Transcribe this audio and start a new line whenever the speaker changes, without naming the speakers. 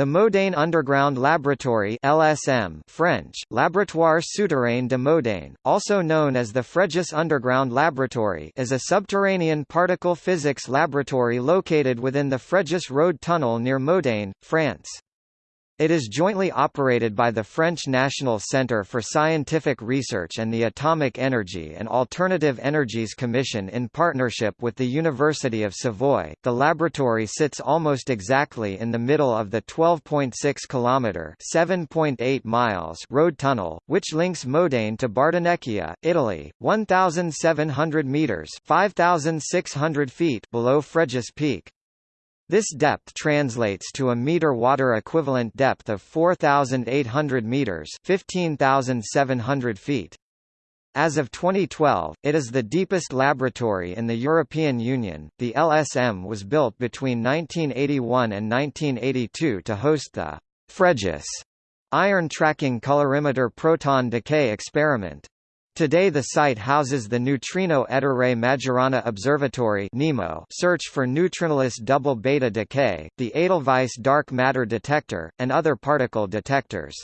The Modane Underground Laboratory LSM French, Laboratoire Souterrain de Modane, also known as the Fréjus Underground Laboratory is a subterranean particle physics laboratory located within the Fréjus Road Tunnel near Modane, France. It is jointly operated by the French National Centre for Scientific Research and the Atomic Energy and Alternative Energies Commission in partnership with the University of Savoy. The laboratory sits almost exactly in the middle of the 12.6 kilometer (7.8 miles) road tunnel, which links Modane to Bardonecchia, Italy, 1,700 meters (5,600 feet) below Fréjus Peak. This depth translates to a meter water equivalent depth of 4,800 meters 15,700 feet. As of 2012, it is the deepest laboratory in the European Union. The LSM was built between 1981 and 1982 to host the Fréjus iron tracking calorimeter proton decay experiment. Today the site houses the Neutrino Ettore Majorana Observatory NEMO search for neutrinoless double beta decay, the Edelweiss dark matter detector, and other particle detectors.